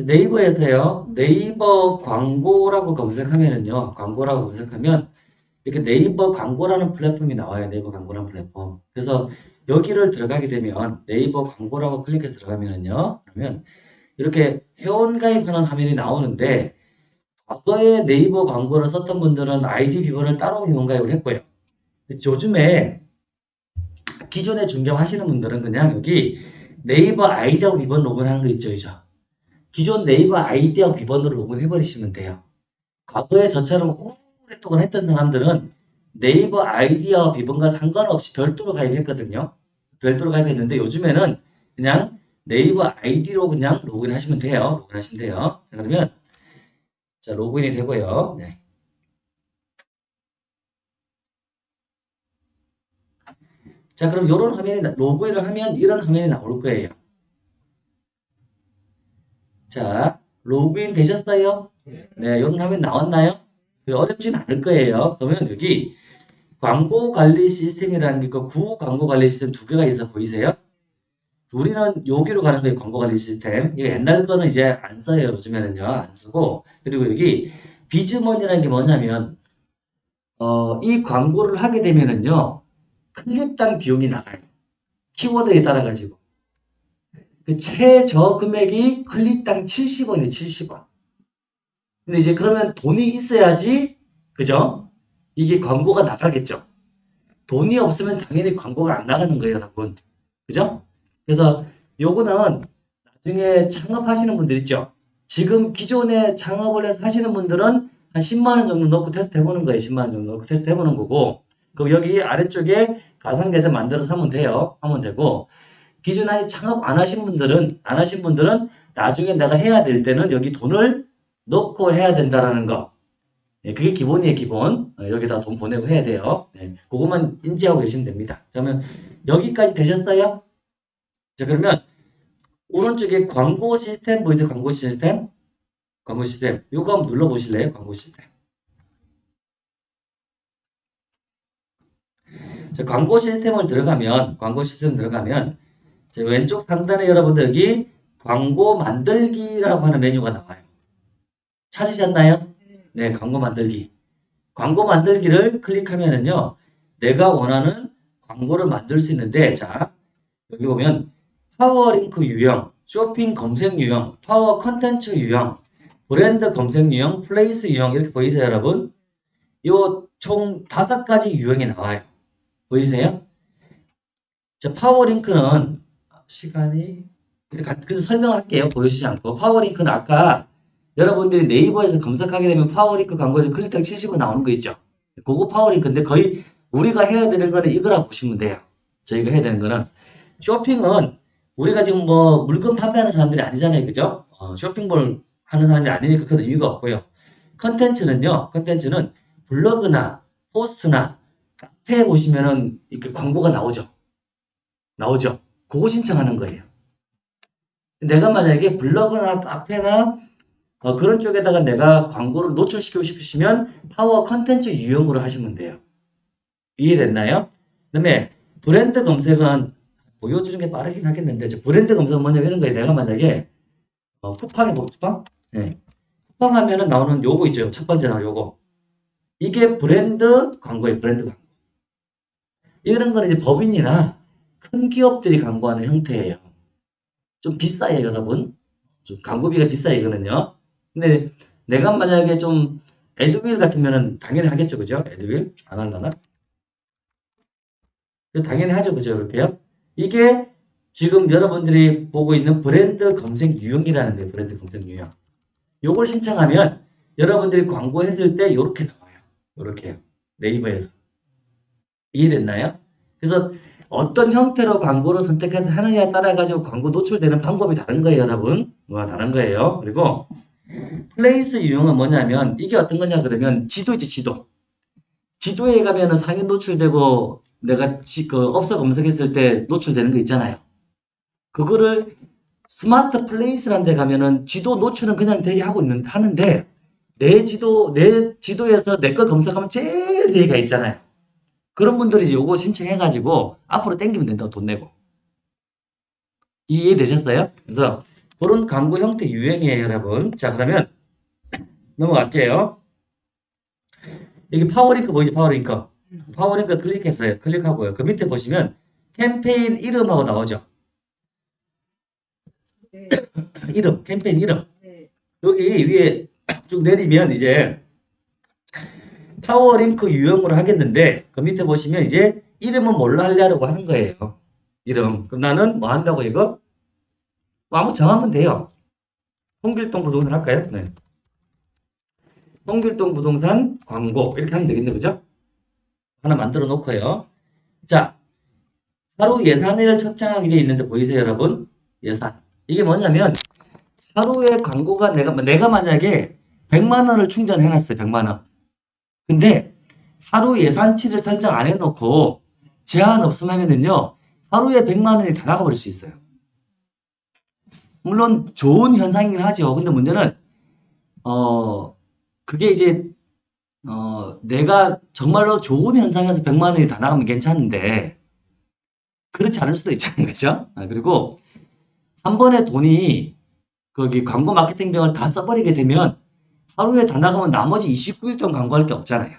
네이버에서요. 네이버 광고라고 검색하면은요. 광고라고 검색하면 이렇게 네이버 광고라는 플랫폼이 나와요. 네이버 광고라는 플랫폼. 그래서 여기를 들어가게 되면 네이버 광고라고 클릭해서 들어가면은요. 그러면 이렇게 회원 가입하는 화면이 나오는데 과거에 네이버 광고를 썼던 분들은 아이디 비번을 따로 회원 가입을 했고요. 요즘에 기존에 중개하시는 분들은 그냥 여기 네이버 아이디하고 비번 로그인하는 거 있죠, 그죠? 기존 네이버 아이디하고 비번으로 로그인 해버리시면 돼요. 과거에 저처럼 오랫동안 했던 사람들은 네이버 아이디와 비번과 상관없이 별도로 가입했거든요. 별도로 가입했는데 요즘에는 그냥 네이버 아이디로 그냥 로그인 하시면 돼요. 로그인 하시면 돼요. 그러면 자 로그인이 되고요. 네. 자 그럼 이런 화면이 로그인을 하면 이런 화면이 나올 거예요. 자 로그인 되셨어요? 네, 이런 화면 나왔나요? 어렵진 않을 거예요. 그러면 여기 광고 관리 시스템이라는 게 있고 구 광고 관리 시스템 두 개가 있어 보이세요? 우리는 여기로 가는 거예요. 광고 관리 시스템. 이거 옛날 거는 이제 안 써요. 요즘에는요. 안 쓰고. 그리고 여기 비즈머니라는 게 뭐냐면 어, 이 광고를 하게 되면은요. 클릭당 비용이 나가요. 키워드에 따라 가지고. 그 최저 금액이 클릭당 70원이에요. 70원. 근데 이제 그러면 돈이 있어야지 그죠? 이게 광고가 나가겠죠. 돈이 없으면 당연히 광고가 안 나가는 거예요, 여러분. 그죠? 그래서 요거는 나중에 창업하시는 분들 있죠. 지금 기존에 창업을 해서 하시는 분들은 한 10만 원 정도 넣고 테스트 해보는 거예요. 10만 원 정도 넣고 테스트 해보는 거고 그 여기 아래쪽에 가상계좌 만들어서 하면 돼요. 하면 되고 기존에 아직 창업 안 하신 분들은 안 하신 분들은 나중에 내가 해야 될 때는 여기 돈을 넣고 해야 된다라는 거. 네, 그게 기본이에요, 기본. 어, 여기다 돈 보내고 해야 돼요. 네, 그것만 인지하고 계시면 됩니다. 그러면 여기까지 되셨어요? 자, 그러면 오른쪽에 광고 시스템 보이세요? 광고 시스템? 광고 시스템. 요거 한번 눌러보실래요? 광고 시스템. 자, 광고 시스템을 들어가면, 광고 시스템 들어가면, 자, 왼쪽 상단에 여러분들 여기 광고 만들기라고 하는 메뉴가 나와요. 찾으셨나요? 네, 광고 만들기. 광고 만들기를 클릭하면은요, 내가 원하는 광고를 만들 수 있는데, 자, 여기 보면 파워링크 유형, 쇼핑 검색 유형, 파워 컨텐츠 유형, 브랜드 검색 유형, 플레이스 유형 이렇게 보이세요, 여러분? 요 총 다섯 가지 유형이 나와요. 보이세요? 자, 파워링크는 시간이 근데 설명할게요. 보여주지 않고 파워링크는 아까 여러분들이 네이버에서 검색하게 되면 파워링크 광고에서 클릭당 70원 나오는 거 있죠. 그거 파워링크인데 거의 우리가 해야 되는 거는 이거라고 보시면 돼요. 저희가 해야 되는 거는 쇼핑은 우리가 지금 뭐 물건 판매하는 사람들이 아니잖아요. 그죠? 어, 쇼핑몰 하는 사람이 아니니까 큰 의미가 없고요. 컨텐츠는요. 컨텐츠는 블로그나 포스트나 카페에 보시면은 이렇게 광고가 나오죠. 나오죠. 그거 신청하는 거예요. 내가 만약에 블로그나 카페나 어, 그런 쪽에다가 내가 광고를 노출시키고 싶으시면 파워 컨텐츠 유형으로 하시면 돼요. 이해됐나요? 그 다음에 브랜드 검색은 보여주는 게 빠르긴 하겠는데 브랜드 검색은 뭐냐면 이런 거예요. 내가 만약에 어, 쿠팡에 쿠팡? 네. 쿠팡 하면은 나오는 요거 있죠. 첫 번째 나오는 요거. 이게 브랜드 광고예요. 브랜드 광고. 이런 거는 이제 법인이나 큰 기업들이 광고하는 형태예요. 좀 비싸요, 여러분. 좀 광고비가 비싸요, 이거는요. 근데 내가 만약에 좀 에드윌 같으면은 당연히 하겠죠, 그죠? 에드윌 안 할라나? 당연히 하죠, 그죠? 이렇게요. 이게 지금 여러분들이 보고 있는 브랜드 검색 유형이라는 거예요. 브랜드 검색 유형. 요걸 신청하면 여러분들이 광고했을 때 이렇게 나와요. 이렇게요. 네이버에서. 이해됐나요? 그래서 어떤 형태로 광고를 선택해서 하느냐에 따라 가지고 광고 노출되는 방법이 다른 거예요, 여러분. 뭐가 다른 거예요. 그리고 플레이스 유형은 뭐냐면 이게 어떤 거냐 그러면 지도지 지도. 지도에 가면은 상위 노출되고 내가 지, 그 업소 검색했을 때 노출되는 거 있잖아요. 그거를 스마트 플레이스라는 데 가면은 지도 노출은 그냥 되게 하고 있는 하는데 내 지도 내 지도에서 내 거 검색하면 제일 뒤에가 있잖아요. 그런 분들이 이제 요거 신청해 가지고 앞으로 땡기면 된다고 돈 내고 이해되셨어요? 그래서 그런 광고 형태 유형이에요, 여러분. 자, 그러면 넘어갈게요. 여기 파워링크 보이죠? 파워링크. 파워링크 클릭했어요. 클릭하고요. 그 밑에 보시면 캠페인 이름하고 나오죠. 네. 이름, 캠페인 이름. 네. 여기 위에 쭉 내리면 이제 파워링크 유형으로 하겠는데 그 밑에 보시면 이제 이름은 뭘로 하려고 하는 거예요. 이름. 그럼 나는 뭐 한다고 이거? 뭐 아무 정하면 돼요. 홍길동 부동산 할까요? 네. 홍길동 부동산 광고 이렇게 하면 되겠네 그죠? 하나 만들어 놓고요. 자, 하루 예산을 측정하게 되어 있는데 보이세요 여러분? 예산. 이게 뭐냐면 하루에 광고가 내가 내가 만약에 100만 원을 충전해 놨어요. 100만 원. 근데 하루 예산치를 설정 안 해놓고 제한 없음 하면은요. 하루에 100만 원이 다 나가버릴 수 있어요. 물론 좋은 현상이긴 하죠. 근데 문제는 어 그게 이제 어 내가 정말로 좋은 현상에서 100만 원이 다 나가면 괜찮은데 그렇지 않을 수도 있잖아요. 그죠? 아, 그리고 한 번에 돈이 거기 광고 마케팅 비용을 다 써버리게 되면 하루에 다 나가면 나머지 29일 동안 광고할 게 없잖아요.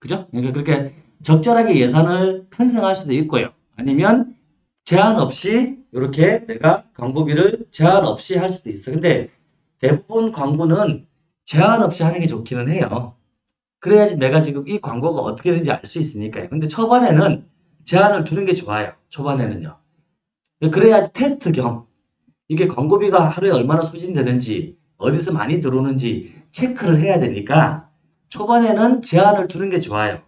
그죠? 그러니까 그렇게 적절하게 예산을 편성할 수도 있고요. 아니면 제한 없이 이렇게 내가 광고비를 제한 없이 할 수도 있어. 근데 대부분 광고는 제한 없이 하는 게 좋기는 해요. 그래야지 내가 지금 이 광고가 어떻게 되는지 알 수 있으니까요. 근데 초반에는 제한을 두는 게 좋아요. 초반에는요. 그래야지 테스트 겸 이게 광고비가 하루에 얼마나 소진되는지 어디서 많이 들어오는지 체크를 해야 되니까 초반에는 제한을 두는 게 좋아요.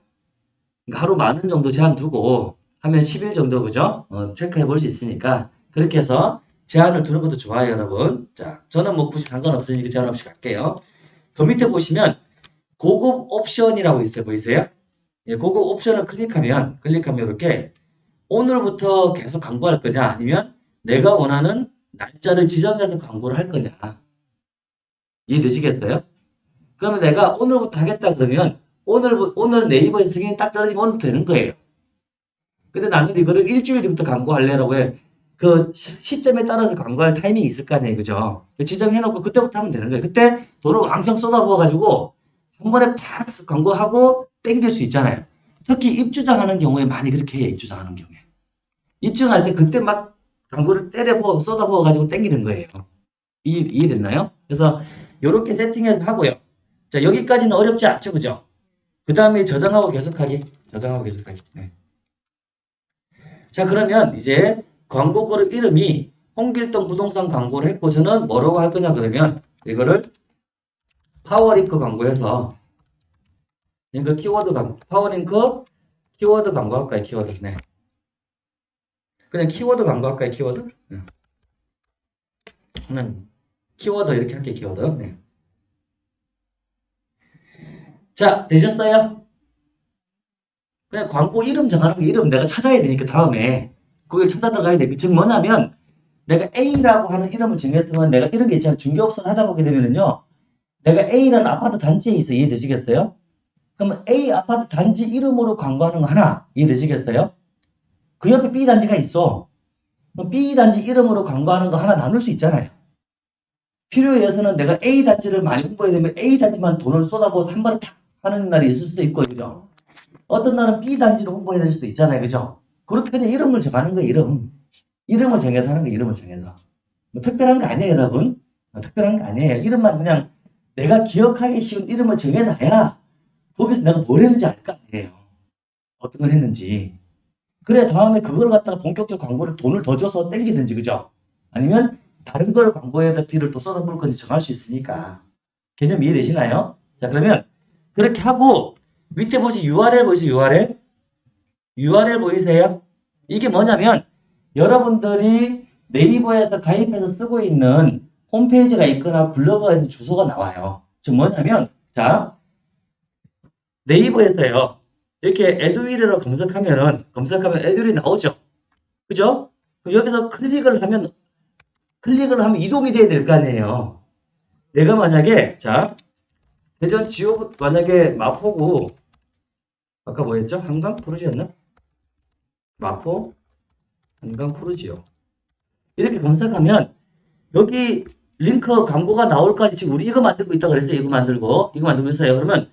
그러니까 하루 만원 정도 제한 두고 하면 10일 정도 그죠? 어, 체크해 볼 수 있으니까 그렇게 해서 제한을 두는 것도 좋아요, 여러분. 자, 저는 뭐 굳이 상관없으니까 제한 없이 갈게요. 그 밑에 보시면 고급 옵션이라고 있어요. 보이세요? 예, 고급 옵션을 클릭하면 클릭하면 이렇게 오늘부터 계속 광고할 거냐 아니면 내가 원하는 날짜를 지정해서 광고를 할 거냐 이해되시겠어요? 그러면 내가 오늘부터 하겠다 그러면 오늘 오늘 네이버에서 승인이 딱 떨어지면 오늘부터 되는 거예요. 근데 나는 이거를 일주일 뒤부터 광고할래라고 해. 그 시- 시점에 따라서 광고할 타이밍이 있을 거 아니에요. 그죠? 지정해놓고 그때부터 하면 되는 거예요. 그때 돈을 왕창 쏟아부어가지고 한 번에 팍 광고하고 땡길 수 있잖아요. 특히 입주장하는 경우에 많이 그렇게 해요. 입주장하는 경우에. 입주할 때 그때 막 광고를 때려부어 쏟아부어가지고 땡기는 거예요. 이해, 이해됐나요? 그래서 이렇게 세팅해서 하고요. 자 여기까지는 어렵지 않죠. 그죠? 그 다음에 저장하고 계속하기. 저장하고 계속하기. 네. 자 그러면 이제 광고글 이름이 홍길동 부동산 광고를 했고 저는 뭐라고 할 거냐 그러면 이거를 파워링크 광고해서 이거 키워드 광고 파워링크 키워드 광고 할까요 키워드 네 그냥 키워드 광고 할까요 키워드 네. 는 키워드 이렇게 할게요 키워드 네. 자 되셨어요? 그냥 광고 이름 정하는 거 이름 내가 찾아야 되니까 다음에 그걸 찾아 들어가야 돼. 즉 뭐냐면 내가 A라고 하는 이름을 정했으면 내가 이런 게 있잖아요. 중개업소를 하다 보게 되면은요. 내가 A라는 아파트 단지에 있어. 이해되시겠어요? 그러면 A 아파트 단지 이름으로 광고하는 거 하나. 이해되시겠어요? 그 옆에 B 단지가 있어. 그럼 B 단지 이름으로 광고하는 거 하나 나눌 수 있잖아요. 필요에 의해서는 내가 A 단지를 많이 홍보해야 되면 A 단지만 돈을 쏟아부어서 한 번에 탁 하는 날이 있을 수도 있고, 그죠? 어떤 날은 B 단지를 홍보해야 될 수도 있잖아요. 그죠? 그렇게 그냥 이름을 정하는 거예요, 이름. 이름을 정해서 하는 거예요, 이름을 정해서. 뭐 특별한 거 아니에요, 여러분. 어, 특별한 거 아니에요. 이름만 그냥 내가 기억하기 쉬운 이름을 정해놔야 거기서 내가 뭘 했는지 알 거 아니에요. 어떤 걸 했는지. 그래, 다음에 그걸 갖다가 본격적으로 광고를 돈을 더 줘서 땡기든지, 그죠? 아니면 다른 걸 광고에다 비를 또 쏟아부을 건지 정할 수 있으니까. 개념 이해되시나요? 자, 그러면 그렇게 하고 밑에 보시 URL 보이세요, URL? URL 보이세요? 이게 뭐냐면 여러분들이 네이버에서 가입해서 쓰고 있는 홈페이지가 있거나 블로그가 있는 주소가 나와요. 즉 뭐냐면 자 네이버에서요 이렇게 에듀윌이라고 검색하면은 검색하면 에듀윌이 나오죠. 그죠? 그럼 여기서 클릭을 하면 클릭을 하면 이동이 돼야 될 거 아니에요. 내가 만약에 자 대전 지오 만약에 마포구 아까 뭐였죠? 한강 푸르지였나? 마포 한강 푸르지오 이렇게 검색하면 여기 링크 광고가 나올까지 지금 우리 이거 만들고 있다 그랬어요. 이거 만들고 이거 만들고 있어요. 그러면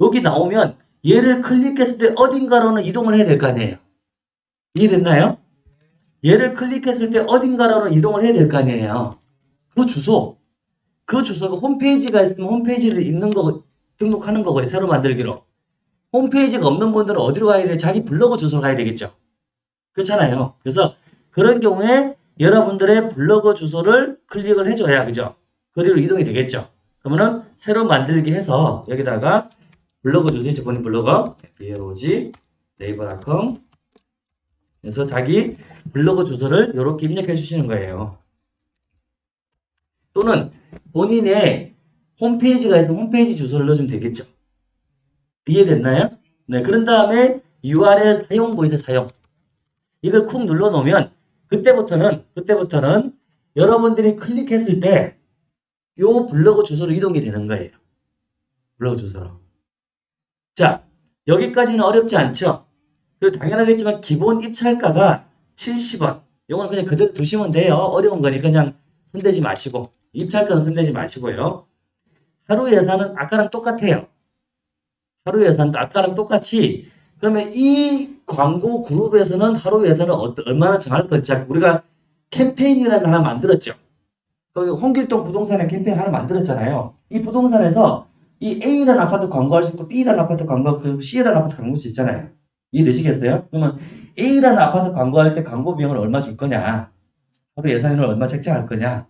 여기 나오면 얘를 클릭했을 때 어딘가로는 이동을 해야 될 거 아니에요. 이해됐나요? 얘를 클릭했을 때 어딘가로는 이동을 해야 될 거 아니에요. 그 주소, 그 주소가 홈페이지가 있으면 홈페이지를 있는 거 등록하는 거고요. 새로 만들기로. 홈페이지가 없는 분들은 어디로 가야 돼? 자기 블로그 주소로 가야 되겠죠. 그렇잖아요. 그래서 그런 경우에 여러분들의 블로그 주소를 클릭을 해줘야 그죠? 그대로 이동이 되겠죠. 그러면은 새로 만들기 해서 여기다가 블로그 주소 이제 본인 블로거 blog 네이버닷컴 그래서 자기 블로그 주소를 이렇게 입력해 주시는 거예요. 또는 본인의 홈페이지가 있으면 홈페이지 주소를 넣어주면 되겠죠. 이해됐나요? 네, 그런 다음에 URL 사용 보이세요, 사용. 이걸 쿡 눌러 놓으면 그때부터는 그때부터는 여러분들이 클릭했을 때요 블로그 주소로 이동이 되는 거예요. 블로그 주소로. 자, 여기까지는 어렵지 않죠? 그리고 당연하겠지만 기본 입찰가가 70원. 요거는 그냥 그대로 두시면 돼요. 어려운 거니 그냥 손대지 마시고 입찰가는 손대지 마시고요. 하루 예산은 아까랑 똑같아요. 하루 예산도 아까랑 똑같이 그러면 이 광고 그룹에서는 하루 예산을 어떠, 얼마나 정할 건지 우리가 캠페인이라는 거 하나 만들었죠. 그 홍길동 부동산에 캠페인 하나 만들었잖아요. 이 부동산에서 이 A라는 아파트 광고할 수 있고 B라는 아파트 수 있고 C라는 아파트 광고할 수 있잖아요. 이해되시겠어요? 그러면 A라는 아파트 광고할 때 광고 비용을 얼마 줄 거냐? 하루 예산을 얼마 책정할 거냐?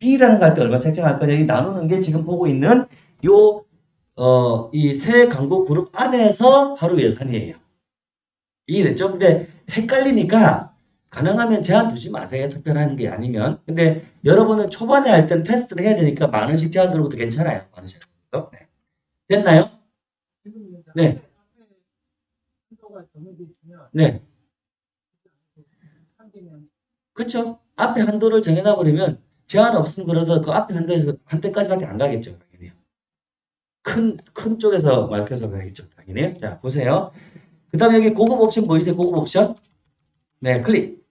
B라는 거 할 때 얼마 책정할 거냐? 이 나누는 게 지금 보고 있는 요 어, 이 세 광고 그룹 안에서 하루 예산이에요. 이해됐죠? 근데 헷갈리니까 가능하면 제한 두지 마세요. 특별한 게 아니면. 근데 여러분은 초반에 할 때는 테스트를 해야 되니까 만 원씩 제한 들어도 괜찮아요. 만 원씩. 네. 됐나요? 네. 네. 그쵸? 앞에 한도를 정해놔 버리면 제한 없으면 그래도 그 앞에 한도에서 한때까지밖에 안 가겠죠. 당연히. 큰, 큰 쪽에서 말해서 가겠죠. 당연히. 자, 보세요. 그 다음에 여기 고급 옵션 보이세요? 고급 옵션? 네, 클릭.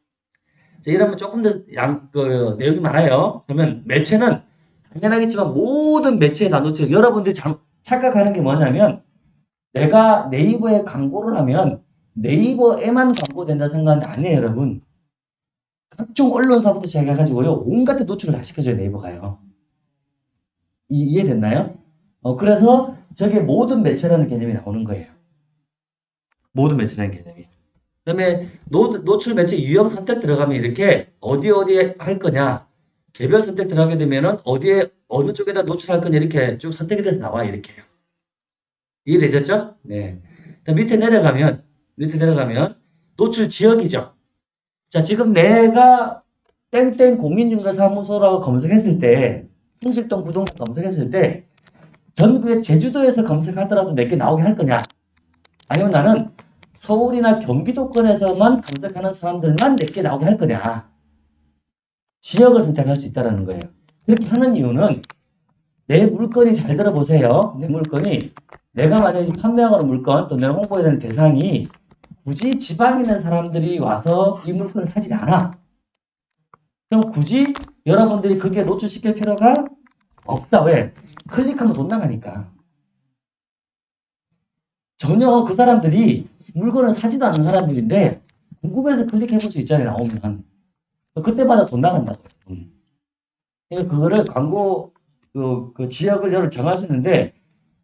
자, 이러면 조금 더 양, 그, 내용이 많아요. 그러면 매체는 당연하겠지만 모든 매체에 다 놓쳐. 여러분들이 잘, 착각하는 게 뭐냐면 내가 네이버에 광고를 하면 네이버에만 광고된다 생각하는데 아니에요, 여러분. 각종 언론사부터 시작해가지고요. 온갖 데 노출을 다 시켜줘요, 네이버가요. 이, 이해됐나요? 어, 그래서 저게 모든 매체라는 개념이 나오는 거예요. 모든 매체라는 개념이. 그 다음에 노, 출 매체 유형 선택 들어가면 이렇게 어디 어디에 할 거냐 개별 선택 들어가게 되면은 어디에 어느 쪽에다 노출할 거냐 이렇게 쭉 선택이 돼서 나와 이렇게요. 이해되셨죠? 네. 밑에 내려가면 밑에 내려가면 노출 지역이죠. 자 지금 내가 땡땡 공인중개사무소라고 검색했을 때 홍실동 부동산 검색했을 때 전국에 제주도에서 검색하더라도 내게 나오게 할 거냐? 아니면 나는 서울이나 경기도권에서만 검색하는 사람들만 내게 나오게 할 거냐. 지역을 선택할 수 있다는 거예요. 그렇게 하는 이유는 내 물건이 잘 들어보세요. 내 물건이 내가 만약에 판매하는 물건 또 내가 홍보해야 되는 대상이 굳이 지방에 있는 사람들이 와서 이 물건을 사지 않아. 그럼 굳이 여러분들이 그게 노출시킬 필요가 없다. 왜? 클릭하면 돈 나가니까. 전혀 그 사람들이 물건을 사지도 않는 사람들인데 궁금해서 클릭해 볼 수 있잖아요. 나오면. 그때마다 돈 나간다고요. 돈. 그러니까 그거를 광고 그, 그 지역을 여러 있는데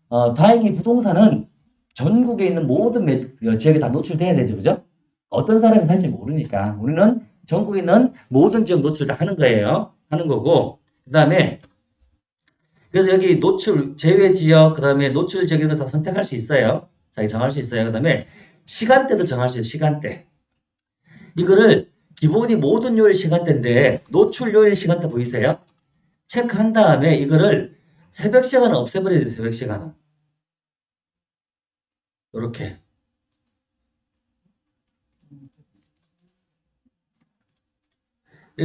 어, 다행히 부동산은 전국에 있는 모든 매, 그 지역에 다 노출돼야 되죠. 그죠? 어떤 사람이 살지 모르니까 우리는 전국에 있는 모든 지역 노출 다 하는 거예요. 하는 거고 그 다음에 그래서 여기 노출 제외 지역 그 다음에 노출 지역 이런 거 다 선택할 수 있어요. 자기 정할 수 있어요. 그 다음에 시간대도 정할 수 있어요. 시간대. 이거를 기본이 모든 요일 시간대인데 노출 요일 시간대 보이세요? 체크한 다음에 이거를 새벽 시간은 없애버려야 돼요. 새벽 시간은. 이렇게.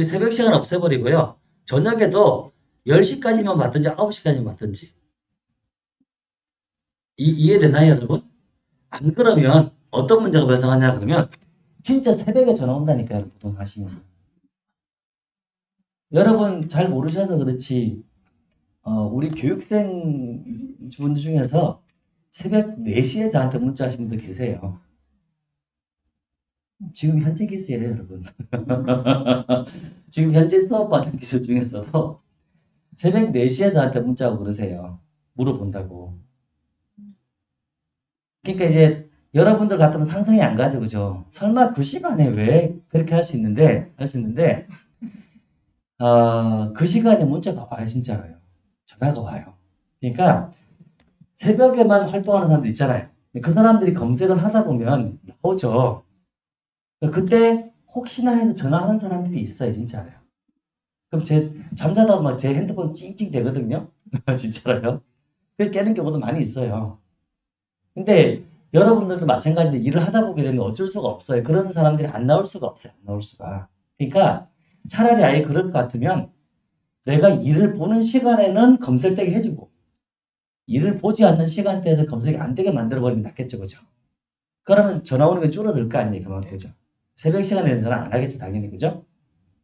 새벽 시간 없애버리고요. 저녁에도 10시까지만 맞든지 9시까지만 맞든지. 이, 이해되나요, 여러분? 안 그러면 어떤 문제가 발생하냐 그러면 진짜 새벽에 전화 온다니까요. 보통 하시면. 여러분 잘 모르셔서 그렇지 어, 우리 교육생 분들 중에서 새벽 4시에 저한테 문자하신 분들 계세요. 지금 현재 기수예요, 여러분. 지금 현재 수업받는 기수 중에서도 새벽 4시에 저한테 문자하고 그러세요. 물어본다고. 그러니까 이제 여러분들 같으면 상상이 안 가죠, 그죠? 설마 그 시간에 왜 그렇게 할 수 있는데, 할 수 있는데, 어, 그 시간에 문자가 와요, 진짜로요. 전화가 와요. 그러니까 새벽에만 활동하는 사람들 있잖아요. 그 사람들이 검색을 하다 보면 나오죠. 그때 혹시나 해서 전화하는 사람들이 있어요, 진짜로요. 그럼 제 잠자다가 막제 핸드폰 찡찡 대거든요. 진짜로요. 그래서 깨는 경우도 많이 있어요. 근데 여러분들도 마찬가지인데 일을 하다 보게 되면 어쩔 수가 없어요. 그런 사람들이 안 나올 수가 없어요. 안 나올 수가. 그러니까 차라리 아예 그럴 것 같으면 내가 일을 보는 시간에는 검색되게 해주고 일을 보지 않는 시간대에서 검색이 안 되게 만들어버리면 낫겠죠. 그죠? 그러면 전화 오는 게 줄어들 거 아니에요. 그만큼. 그죠? 새벽 시간에는 전화 안 하겠죠. 당연히. 그죠?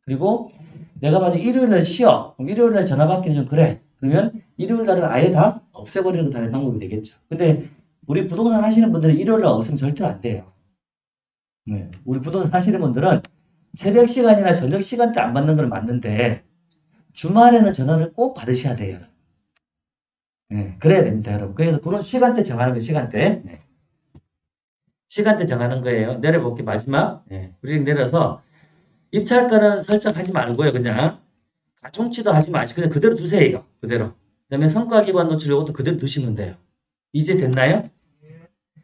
그리고 내가 만약 일요일 날 쉬어. 그럼 일요일 날 전화 받기는 좀 그래. 그러면 일요일 날은 아예 다 없애버리는 것도 하나의 방법이 되겠죠. 근데 우리 부동산 하시는 분들은 일요일 날 없으면 절대로 안 돼요. 네. 우리 부동산 하시는 분들은 새벽 시간이나 저녁 시간대 안 받는 건 맞는데 주말에는 전화를 꼭 받으셔야 돼요. 네, 그래야 됩니다, 여러분. 그래서 그런 시간대 정하는 거 시간대. 네. 시간대 정하는 거예요. 내려볼게 마지막. 네. 우리 내려서 입찰 거는 설정하지 말고요, 그냥 가중치도 하지 마시고 그냥 그대로 두세요, 이거 그대로. 그 다음에 성과 기반 노출 요것도 그대로 두시면 돼요. 이제 됐나요?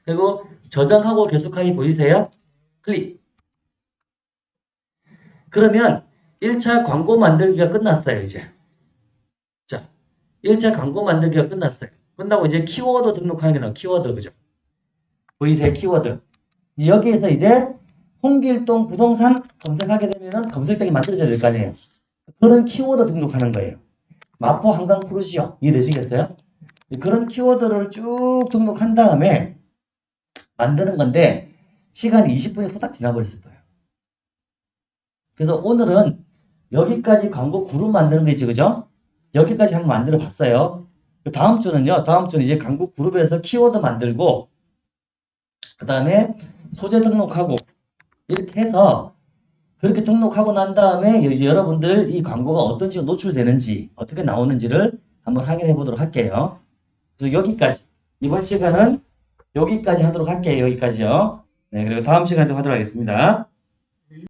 그리고 저장하고 계속하기 보이세요? 클릭. 그러면 1차 광고 만들기가 끝났어요, 이제. 자, 1차 광고 만들기가 끝났어요. 끝나고 이제 키워드 등록하는 게 나와, 키워드, 그죠? 보이세요, 키워드. 여기에서 이제 홍길동 부동산 검색하게 되면은 검색되게 만들어져야 될 거 아니에요. 그런 키워드 등록하는 거예요. 마포 한강 푸르시오. 이해되시겠어요? 그런 키워드를 쭉 등록한 다음에 만드는 건데 시간이 20분이 후딱 지나버렸을 거예요. 그래서 오늘은 여기까지 광고 그룹 만드는 거 있죠, 그죠? 여기까지 한번 만들어 봤어요. 다음 주는요, 다음 주는 이제 광고 그룹에서 키워드 만들고, 그 다음에 소재 등록하고, 이렇게 해서, 그렇게 등록하고 난 다음에 이제 여러분들 이 광고가 어떤 식으로 노출되는지, 어떻게 나오는지를 한번 확인해 보도록 할게요. 그래서 여기까지. 이번 시간은 여기까지 하도록 할게요. 여기까지요. 네, 그리고 다음 시간에 또 하도록 하겠습니다.